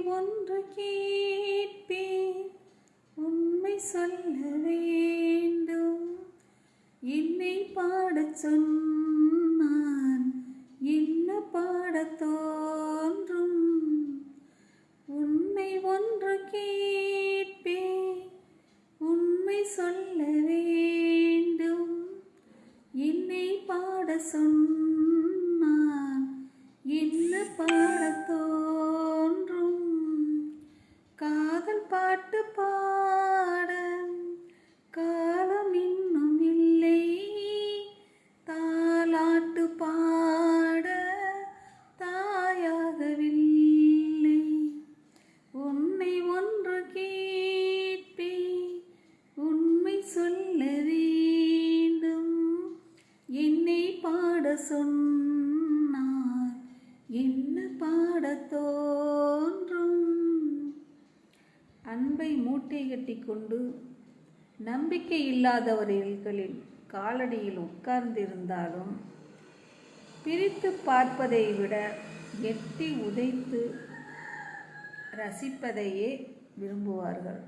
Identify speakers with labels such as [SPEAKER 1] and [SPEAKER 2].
[SPEAKER 1] ஒன்று கேட்பேன். உண்மை சொல்ல வேண்டும். என்னை பாடச் சொன்னான். என்ன பாடத் தோன்றும்? உண்மை ஒன்று கேட்பேன். உண்மை சொல்ல வேண்டும். என்னை பாட சொன்ன பாட்டு பாட காலம் இன்னும் இல்லை. தாலாட்டு பாட தாயாகவில்லை. உன்னை ஒன்று கேட்பே உண்மை சொல்ல வேண்டும். என்னை பாட சொன்னார் என்ன பாடத்தோ அன்பை மூட்டை கட்டி கொண்டு நம்பிக்கை இல்லாதவர்களின் காலடியில் உட்கார்ந்திருந்தாலும் பிரித்து பார்ப்பதை விட எட்டி உதைத்து ரசிப்பதையே விரும்புவார்கள்.